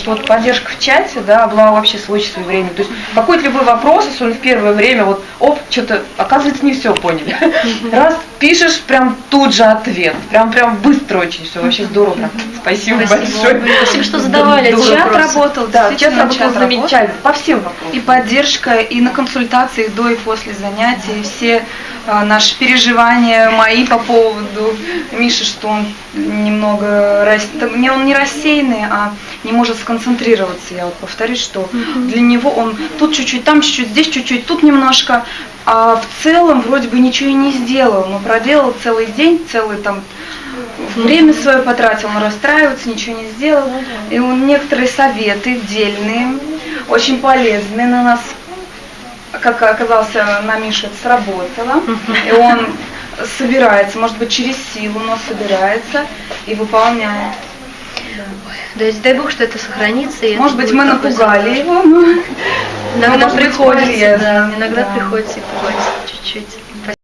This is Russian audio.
Что вот поддержка в чате, да, была вообще свой часовое время. То есть какой-то любой вопрос, если он в первое время, вот, оп, что-то, оказывается, не все поняли. Раз, пишешь, прям тут же ответ. Прям, прям быстро очень все, вообще здорово. Прям. Спасибо, большое. Спасибо, что задавали эти Чат вопросы. работал, Да, чат работал чат работал. замечательно, по всем вопросам. И поддержка, и на консультациях до и после занятий, все наши переживания мои по поводу Миши, что он немного, рас- не, он не рассеянный, а не может сконцентрироваться. Я вот повторюсь, что для него он тут чуть-чуть, там чуть-чуть, здесь чуть-чуть, тут немножко, а в целом вроде бы ничего и не сделал, но проделал целый день, целый там время свое потратил, он расстраивается, ничего не сделал. И он некоторые советы дельные, очень полезные на нас, как оказался на Мише, это сработало. И он собирается, может быть, через силу, но собирается и выполняет. То есть дай бог, что это сохранится. и это Может быть, мы напугали его, но Иногда приходится, да, иногда да. приходится и пугать чуть-чуть.